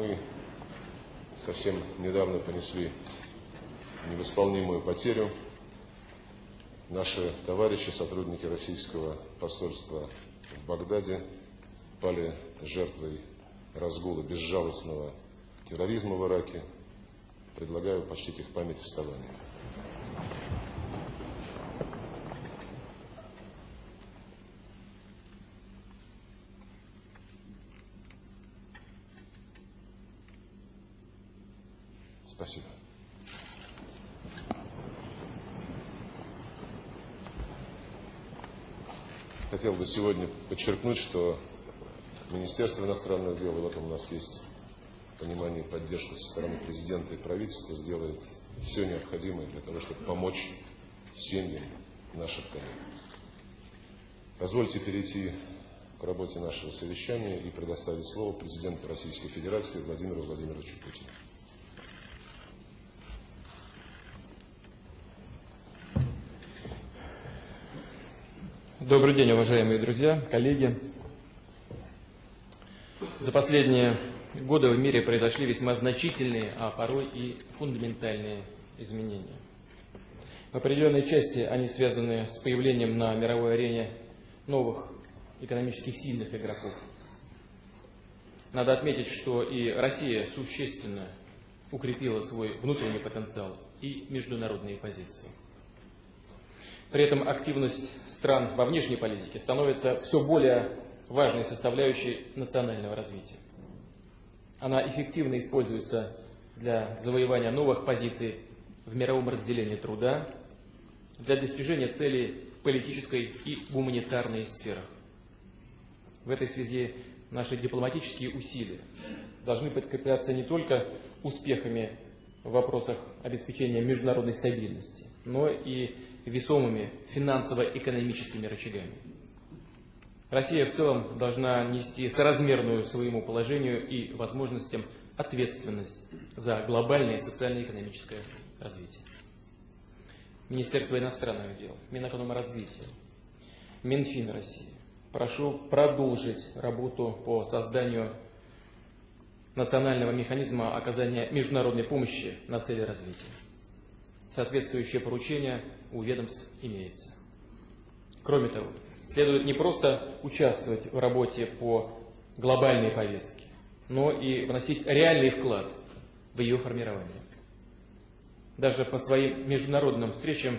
Мы совсем недавно понесли невосполнимую потерю. Наши товарищи, сотрудники российского посольства в Багдаде, пали жертвой разгула безжалостного терроризма в Ираке. Предлагаю почтить их память вставанием. Спасибо. Хотел бы сегодня подчеркнуть, что Министерство иностранных дел, и в этом у нас есть понимание и поддержка со стороны президента и правительства, сделает все необходимое для того, чтобы помочь семьям наших коллег. Позвольте перейти к работе нашего совещания и предоставить слово президенту Российской Федерации Владимиру Владимировичу Путину. Добрый день, уважаемые друзья, коллеги. За последние годы в мире произошли весьма значительные, а порой и фундаментальные изменения. В определенной части они связаны с появлением на мировой арене новых экономических сильных игроков. Надо отметить, что и Россия существенно укрепила свой внутренний потенциал и международные позиции. При этом активность стран во внешней политике становится все более важной составляющей национального развития. Она эффективно используется для завоевания новых позиций в мировом разделении труда, для достижения целей в политической и гуманитарной сферах. В этой связи наши дипломатические усилия должны подкрепляться не только успехами в вопросах обеспечения международной стабильности, но и весомыми финансово-экономическими рычагами. Россия в целом должна нести соразмерную своему положению и возможностям ответственность за глобальное социально-экономическое развитие. Министерство иностранных дел, Минэкономразвития, Минфин России. Прошу продолжить работу по созданию национального механизма оказания международной помощи на цели развития. Соответствующее поручение у ведомств имеется. Кроме того, следует не просто участвовать в работе по глобальной повестке, но и вносить реальный вклад в ее формирование. Даже по своим международным встречам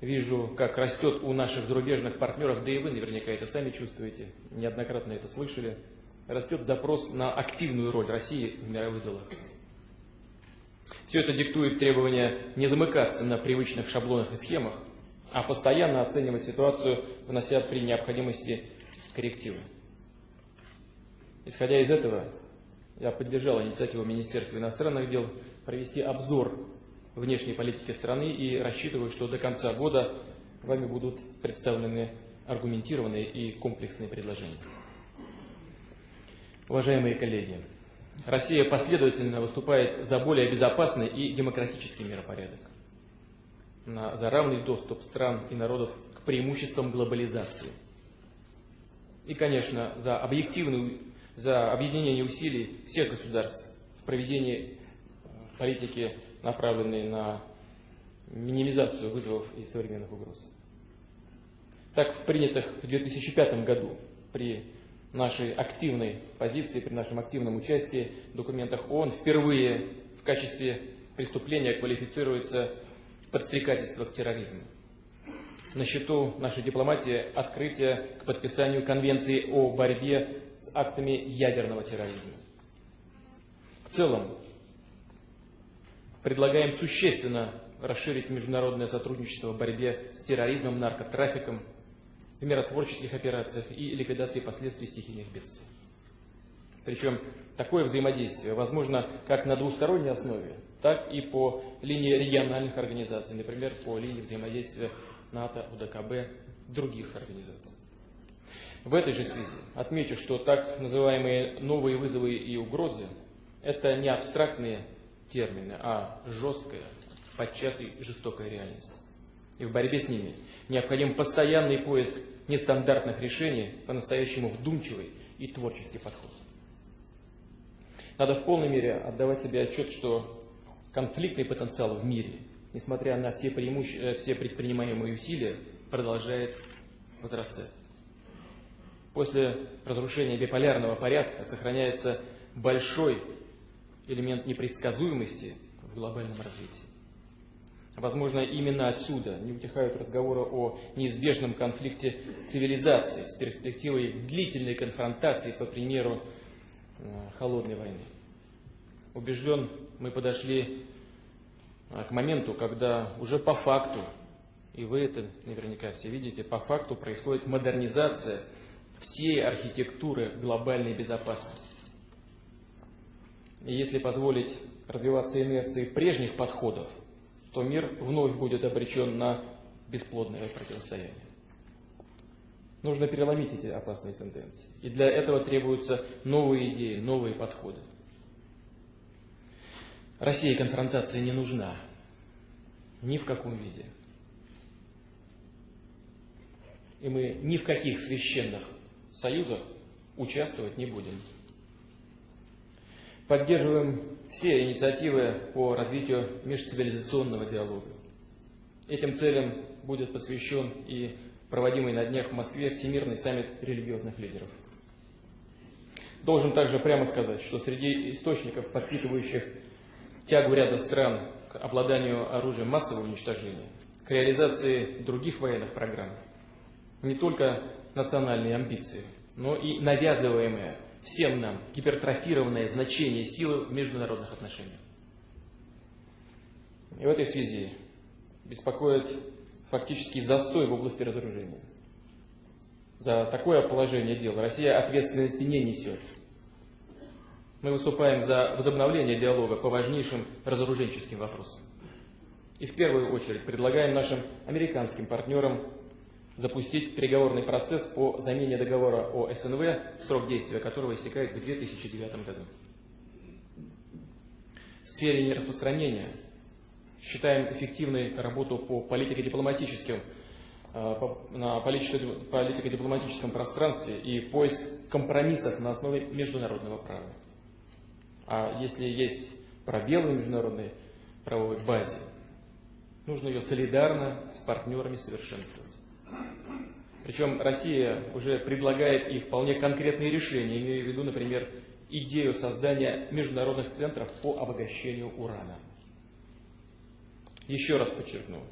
вижу, как растет у наших зарубежных партнеров, да и вы наверняка это сами чувствуете, неоднократно это слышали, растет запрос на активную роль России в мировых делах. Все это диктует требование не замыкаться на привычных шаблонах и схемах, а постоянно оценивать ситуацию, внося при необходимости коррективы. Исходя из этого, я поддержал инициативу Министерства иностранных дел провести обзор внешней политики страны и рассчитываю, что до конца года вами будут представлены аргументированные и комплексные предложения. Уважаемые коллеги, Россия последовательно выступает за более безопасный и демократический миропорядок, за равный доступ стран и народов к преимуществам глобализации. И, конечно, за объективную, за объединение усилий всех государств в проведении э, политики, направленной на минимизацию вызовов и современных угроз. Так, в принятых в 2005 году при нашей активной позиции, при нашем активном участии в документах ООН впервые в качестве преступления квалифицируется подстрекательство к терроризму. На счету нашей дипломатии открытие к подписанию Конвенции о борьбе с актами ядерного терроризма. В целом, предлагаем существенно расширить международное сотрудничество в борьбе с терроризмом, наркотрафиком, в миротворческих операциях и ликвидации последствий стихийных бедствий. Причем такое взаимодействие возможно как на двусторонней основе, так и по линии региональных организаций, например, по линии взаимодействия НАТО, УДКБ, других организаций. В этой же связи отмечу, что так называемые новые вызовы и угрозы – это не абстрактные термины, а жесткая, подчас и жестокая реальность. И в борьбе с ними необходим постоянный поиск нестандартных решений, по-настоящему вдумчивый и творческий подход. Надо в полной мере отдавать себе отчет, что конфликтный потенциал в мире, несмотря на все, преимуще... Э, все предпринимаемые усилия, продолжает возрастать. После разрушения биполярного порядка сохраняется большой элемент непредсказуемости в глобальном развитии. Возможно, именно отсюда не утихают разговоры о неизбежном конфликте цивилизации с перспективой длительной конфронтации, по примеру э, холодной войны. Убежден, мы подошли э, к моменту, когда уже по факту, и вы это наверняка все видите, по факту происходит модернизация всей архитектуры глобальной безопасности. И если позволить развиваться инерции прежних подходов – то мир вновь будет обречен на бесплодное противостояние. Нужно переломить эти опасные тенденции. И для этого требуются новые идеи, новые подходы. России конфронтация не нужна. Ни в каком виде. И мы ни в каких священных союзах участвовать не будем. Поддерживаем все инициативы по развитию межцивилизационного диалога. Этим целям будет посвящен и проводимый на днях в Москве Всемирный саммит религиозных лидеров. Должен также прямо сказать, что среди источников, подпитывающих тягу ряда стран к обладанию оружием массового уничтожения, к реализации других военных программ, не только национальные амбиции, но и навязываемые всем нам гипертрофированное значение силы в международных отношениях. И в этой связи беспокоит фактический застой в области разоружения. За такое положение дел Россия ответственности не несет. Мы выступаем за возобновление диалога по важнейшим разоруженческим вопросам. И в первую очередь предлагаем нашим американским партнерам запустить переговорный процесс по замене договора о СНВ, срок действия которого истекает в 2009 году. В сфере нераспространения считаем эффективной работу по политико-дипломатическим э, на политико-дипломатическом пространстве и поиск компромиссов на основе международного права. А если есть пробелы в международной правовой базе, нужно ее солидарно с партнерами совершенствовать. Причем Россия уже предлагает и вполне конкретные решения, имея в виду, например, идею создания международных центров по обогащению урана. Еще раз подчеркну,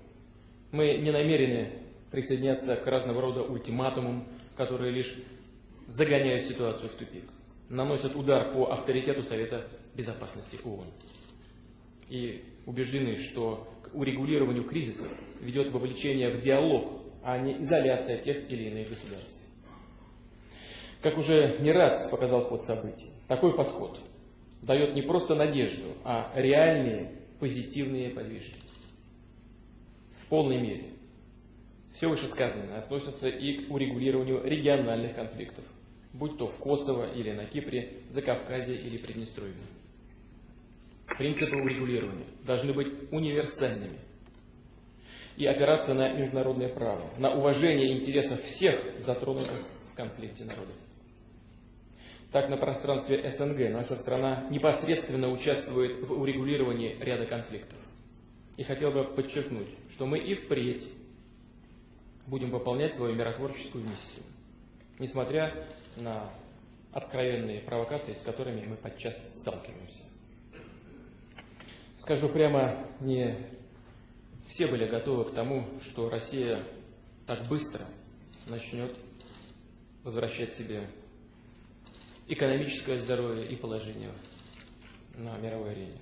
мы не намерены присоединяться к разного рода ультиматумам, которые лишь загоняют ситуацию в тупик, наносят удар по авторитету Совета Безопасности ООН. И убеждены, что к урегулированию кризисов ведет вовлечение в диалог а не изоляция тех или иных государств. Как уже не раз показал ход событий, такой подход дает не просто надежду, а реальные позитивные подвижки. В полной мере. Все вышесказанное относится и к урегулированию региональных конфликтов, будь то в Косово или на Кипре, Закавказье или Приднестровье. Принципы урегулирования должны быть универсальными – и опираться на международное право, на уважение интересов всех затронутых в конфликте народов. Так, на пространстве СНГ наша страна непосредственно участвует в урегулировании ряда конфликтов. И хотел бы подчеркнуть, что мы и впредь будем выполнять свою миротворческую миссию, несмотря на откровенные провокации, с которыми мы подчас сталкиваемся. Скажу прямо, не все были готовы к тому, что Россия так быстро начнет возвращать себе экономическое здоровье и положение на мировой арене.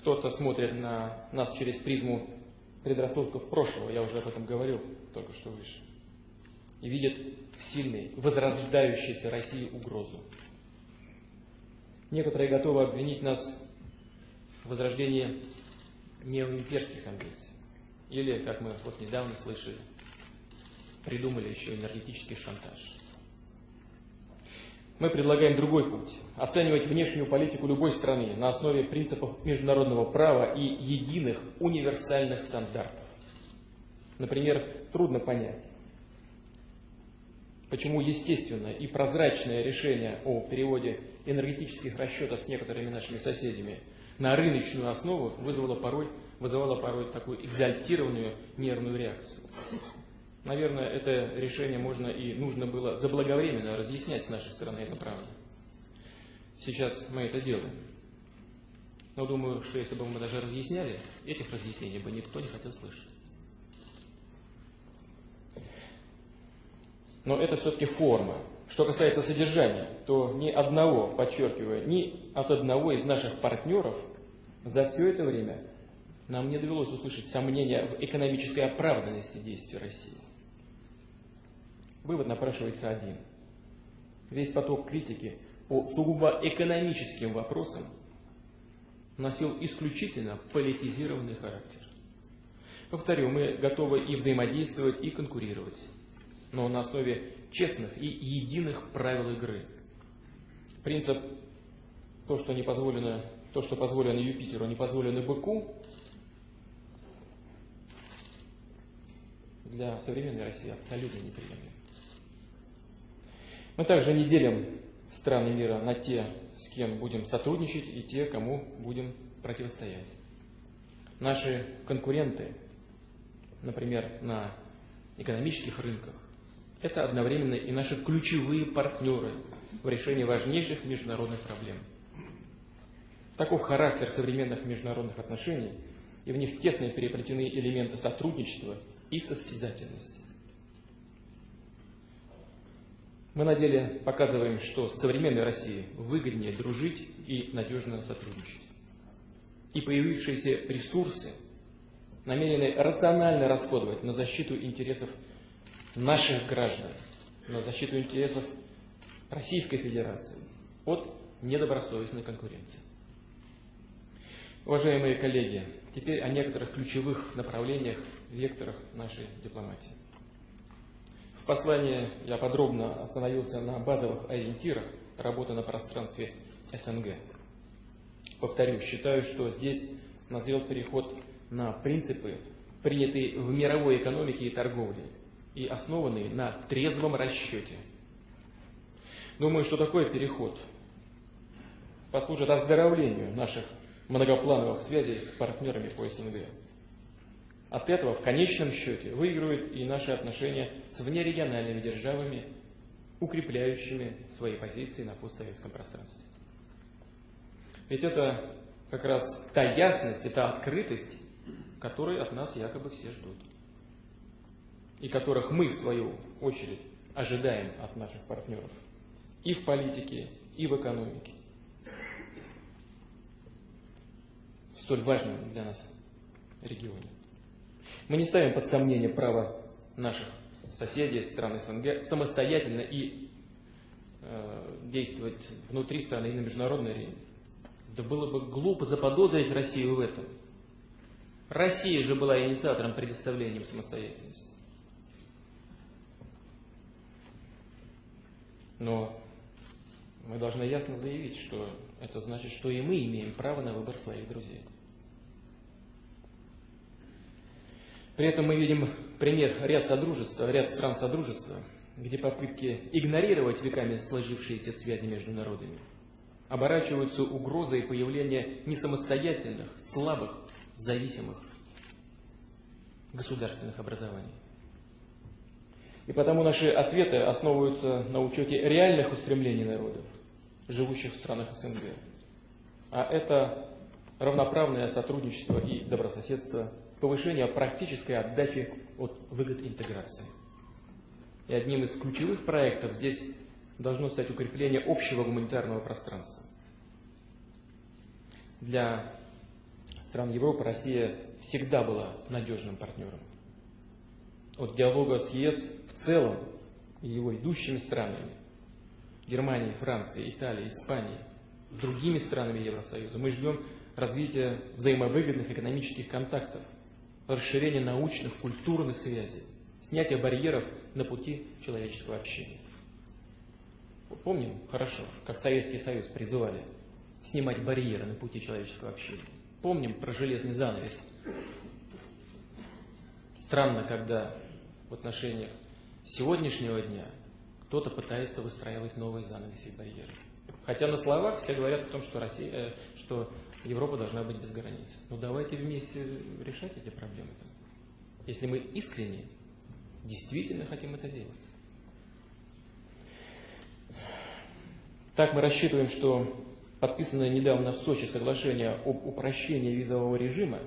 Кто-то смотрит на нас через призму предрассудков прошлого, я уже об этом говорил только что выше, и видит в сильной, возрождающейся России угрозу. Некоторые готовы обвинить нас в возрождении неоимперских амбиций. Или, как мы вот недавно слышали, придумали еще энергетический шантаж. Мы предлагаем другой путь – оценивать внешнюю политику любой страны на основе принципов международного права и единых универсальных стандартов. Например, трудно понять, почему естественное и прозрачное решение о переводе энергетических расчетов с некоторыми нашими соседями на рыночную основу вызвало порой, вызывало порой такую экзальтированную нервную реакцию. Наверное, это решение можно и нужно было заблаговременно разъяснять с нашей стороны, это правда. Сейчас мы это делаем. Но думаю, что если бы мы даже разъясняли, этих разъяснений бы никто не хотел слышать. Но это все-таки форма. Что касается содержания, то ни одного, подчеркиваю, ни от одного из наших партнеров за все это время нам не довелось услышать сомнения в экономической оправданности действий России. Вывод напрашивается один. Весь поток критики по сугубо экономическим вопросам носил исключительно политизированный характер. Повторю, мы готовы и взаимодействовать, и конкурировать, но на основе честных и единых правил игры. Принцип «то, что не позволено, то, что позволено Юпитеру, не позволено быку» для современной России абсолютно неприемлем. Мы также не делим страны мира на те, с кем будем сотрудничать, и те, кому будем противостоять. Наши конкуренты, например, на экономических рынках, это одновременно и наши ключевые партнеры в решении важнейших международных проблем. Таков характер современных международных отношений, и в них тесно переплетены элементы сотрудничества и состязательности. Мы на деле показываем, что с современной Россией выгоднее дружить и надежно сотрудничать. И появившиеся ресурсы намерены рационально расходовать на защиту интересов наших граждан, на защиту интересов Российской Федерации от недобросовестной конкуренции. Уважаемые коллеги, теперь о некоторых ключевых направлениях, векторах нашей дипломатии послании я подробно остановился на базовых ориентирах работы на пространстве СНГ. Повторю, считаю, что здесь назрел переход на принципы, принятые в мировой экономике и торговле, и основанные на трезвом расчете. Думаю, что такой переход послужит оздоровлению наших многоплановых связей с партнерами по СНГ. От этого в конечном счете выигрывают и наши отношения с внерегиональными державами, укрепляющими свои позиции на постсоветском пространстве. Ведь это как раз та ясность и открытость, которой от нас якобы все ждут. И которых мы, в свою очередь, ожидаем от наших партнеров и в политике, и в экономике. В столь важном для нас регионе. Мы не ставим под сомнение право наших соседей, стран СНГ, самостоятельно и э, действовать внутри страны и на международной арене. Да было бы глупо заподозрить Россию в этом. Россия же была инициатором предоставления самостоятельности. Но мы должны ясно заявить, что это значит, что и мы имеем право на выбор своих друзей. При этом мы видим пример ряд содружества, ряд стран содружества, где попытки игнорировать веками сложившиеся связи между народами оборачиваются угрозой появления несамостоятельных, слабых, зависимых государственных образований. И потому наши ответы основываются на учете реальных устремлений народов, живущих в странах СНГ. А это равноправное сотрудничество и добрососедство повышения практической отдачи от выгод интеграции. И одним из ключевых проектов здесь должно стать укрепление общего гуманитарного пространства. Для стран Европы Россия всегда была надежным партнером. От диалога с ЕС в целом и его идущими странами, Германией, Францией, Италией, Испанией, другими странами Евросоюза, мы ждем развития взаимовыгодных экономических контактов – расширение научных, культурных связей, снятие барьеров на пути человеческого общения. Помним хорошо, как Советский Союз призывали снимать барьеры на пути человеческого общения. Помним про железный занавес. Странно, когда в отношениях сегодняшнего дня кто-то пытается выстраивать новые занавеси и барьеры. Хотя на словах все говорят о том, что, Россия, э, что Европа должна быть без границ. Ну давайте вместе решать эти проблемы. Если мы искренне, действительно хотим это делать. Так мы рассчитываем, что подписанное недавно в Сочи соглашение об упрощении визового режима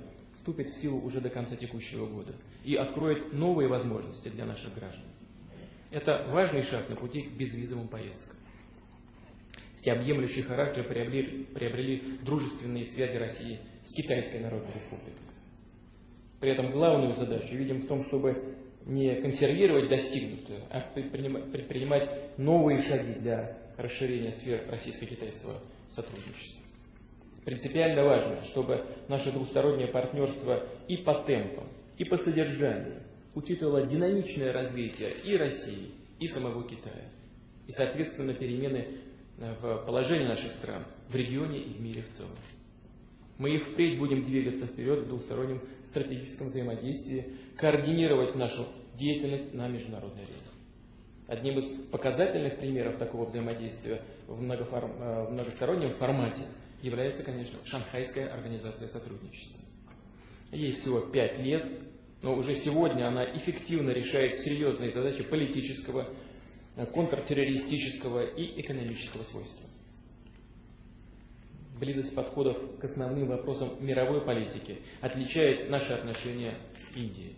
вступит в силу уже до конца текущего года и откроет новые возможности для наших граждан. Это важный шаг на пути к безвизовым поездкам. Всеобъемлющий характер приобрели, приобрели дружественные связи России с Китайской Народной Республикой. При этом главную задачу видим в том, чтобы не консервировать достигнутое, а предпринимать новые шаги для расширения сфер российско-китайского сотрудничества. Принципиально важно, чтобы наше двустороннее партнерство и по темпам, и по содержанию учитывало динамичное развитие и России, и самого Китая, и, соответственно, перемены э, в положении наших стран в регионе и в мире в целом. Мы и впредь будем двигаться вперед в двустороннем стратегическом взаимодействии, координировать нашу деятельность на международной арене. Одним из показательных примеров такого взаимодействия в, многоформ... Э, в многостороннем формате является, конечно, Шанхайская организация сотрудничества. Ей всего пять лет, но уже сегодня она эффективно решает серьезные задачи политического, э, контртеррористического и экономического свойства. Близость подходов к основным вопросам мировой политики отличает наши отношения с Индией.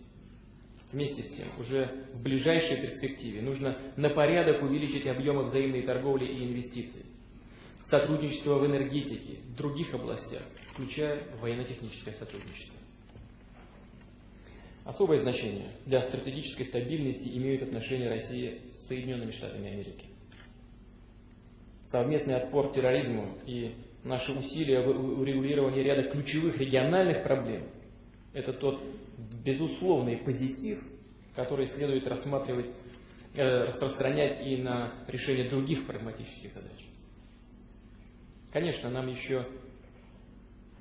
Вместе с тем, уже в ближайшей перспективе нужно на порядок увеличить объемы взаимной торговли и инвестиций, сотрудничество в энергетике, в других областях, включая военно-техническое сотрудничество. Особое значение для стратегической стабильности имеют отношения России с Соединенными Штатами Америки. Совместный отпор терроризму и наши усилия в урегулировании ряда ключевых региональных проблем – это тот безусловный позитив, который следует рассматривать, э, распространять и на решение других прагматических задач. Конечно, нам еще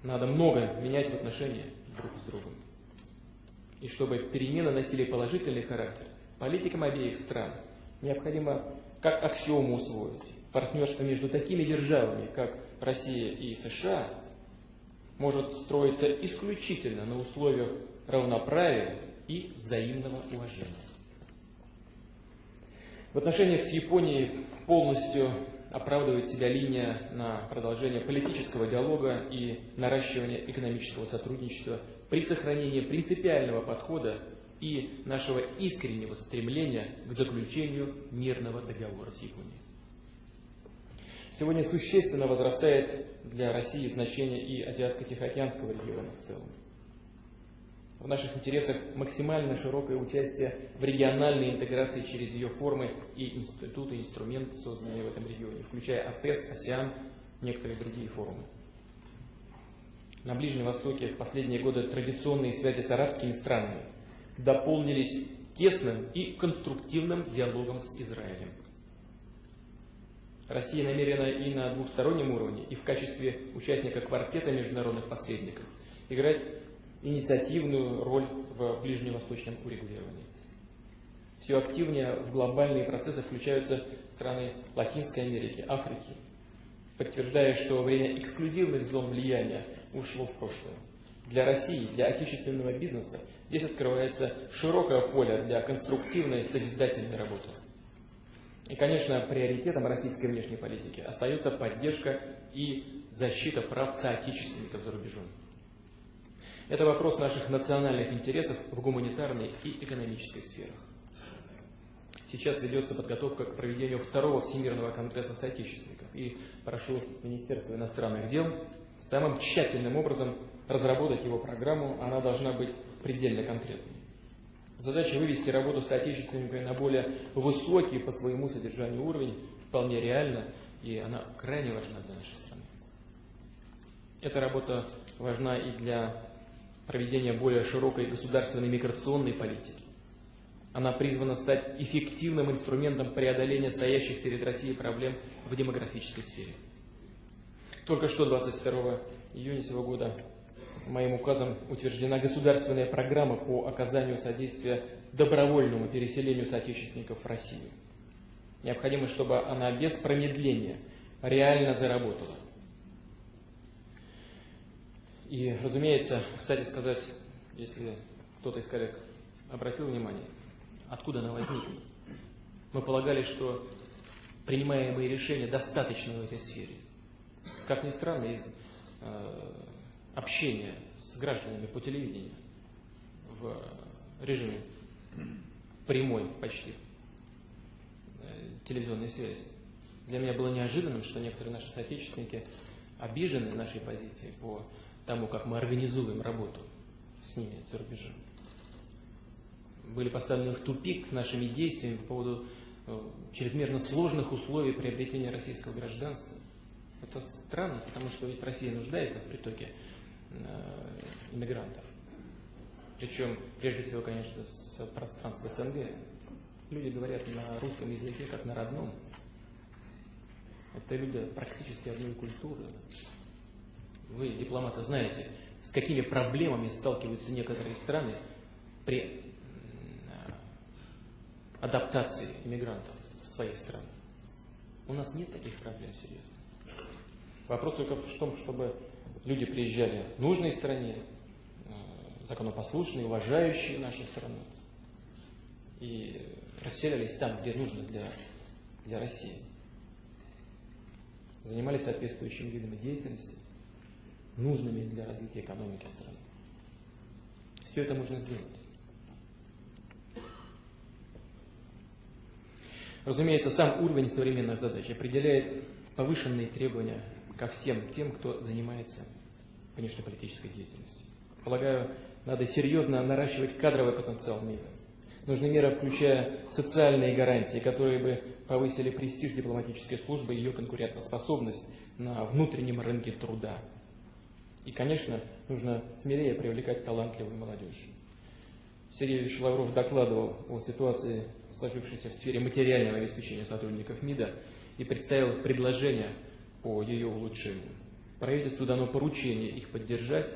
надо много менять в отношениях друг с другом. И чтобы перемены носили положительный характер, политикам обеих стран необходимо как аксиому усвоить партнерство между такими державами, как Россия и США, может строиться исключительно на условиях равноправия и взаимного уважения. В отношениях с Японией полностью оправдывает себя линия на продолжение политического диалога и наращивание экономического сотрудничества при сохранении принципиального подхода и нашего искреннего стремления к заключению мирного договора с Японией. Сегодня существенно возрастает для России значение и Азиатско-Тихоокеанского региона в целом. В наших интересах максимально широкое участие в региональной интеграции через ее формы и институты, инструменты, созданные в этом регионе, включая АТЭС, АСИАН, некоторые другие форумы. На Ближнем Востоке в последние годы традиционные связи с арабскими странами дополнились тесным и конструктивным диалогом с Израилем. Россия намерена и на двухстороннем уровне, и в качестве участника квартета международных посредников играть инициативную роль в ближневосточном урегулировании. Все активнее в глобальные процессы включаются страны Латинской Америки, Африки, подтверждая, что время эксклюзивных зон влияния ушло в прошлое. Для России, для отечественного бизнеса здесь открывается широкое поле для конструктивной созидательной работы. И, конечно, приоритетом российской внешней политики остается поддержка и защита прав соотечественников за рубежом. Это вопрос наших национальных интересов в гуманитарной и экономической сферах. Сейчас ведется подготовка к проведению второго Всемирного конгресса соотечественников. И прошу Министерство иностранных дел самым тщательным образом разработать его программу. Она должна быть предельно конкретной. Задача вывести работу соотечественниками на более высокий по своему содержанию уровень вполне реальна, и она крайне важна для нашей страны. Эта работа важна и для проведения более широкой государственной миграционной политики. Она призвана стать эффективным инструментом преодоления стоящих перед Россией проблем в демографической сфере. Только что 22 июня сего года моим указом утверждена государственная программа по оказанию содействия добровольному переселению соотечественников в Россию. Необходимо, чтобы она без промедления реально заработала. И, разумеется, кстати сказать, если кто-то из коллег обратил внимание, откуда она возникла. Мы полагали, что принимаемые решения достаточно в этой сфере. Как ни странно, из э, общения с гражданами по телевидению в режиме прямой почти э, телевизионной связи. Для меня было неожиданным, что некоторые наши соотечественники обижены нашей позицией по тому, как мы организуем работу с ними за рубежом. Были поставлены в тупик нашими действиями по поводу э, чрезмерно сложных условий приобретения российского гражданства. Это странно, потому что ведь Россия нуждается в притоке э, иммигрантов. Причем, прежде всего, конечно, с пространства СНГ. Люди говорят на русском языке, как на родном. Это люди практически одной культуры. Вы, дипломаты, знаете, с какими проблемами сталкиваются некоторые страны при адаптации иммигрантов в свои страны. У нас нет таких проблем серьезно. Вопрос только в том, чтобы люди приезжали в нужной стране, э, законопослушные, уважающие нашу страну, и расселялись там, где нужно для, для России. Занимались соответствующими видами деятельности, нужными для развития экономики страны. Все это можно сделать. Разумеется, сам уровень современных задач определяет повышенные требования ко всем тем, кто занимается внешнеполитической деятельностью. Полагаю, надо серьезно наращивать кадровый потенциал МИДа. Нужны меры, включая социальные гарантии, которые бы повысили престиж дипломатической службы и ее конкурентоспособность на внутреннем рынке труда. И, конечно, нужно смелее привлекать талантливую молодежь. Сергей Ильич Лавров докладывал о ситуации сложившейся в сфере материального обеспечения сотрудников МИДа, и представил предложения по ее улучшению. Правительству дано поручение их поддержать,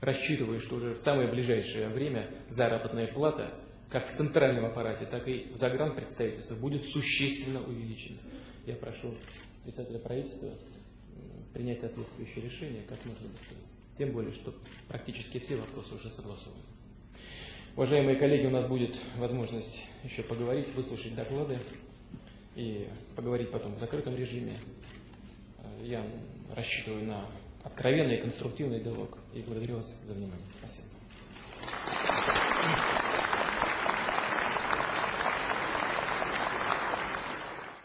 рассчитывая, что уже в самое ближайшее время заработная плата как в центральном аппарате, так и в загранпредставительстве будет существенно увеличена. Я прошу председателя правительства принять соответствующее решение как можно быстрее. Тем более, что практически все вопросы уже согласованы. Уважаемые коллеги, у нас будет возможность еще поговорить, выслушать доклады и поговорить потом в закрытом режиме. Я рассчитываю на откровенный и конструктивный диалог и благодарю вас за внимание. Спасибо.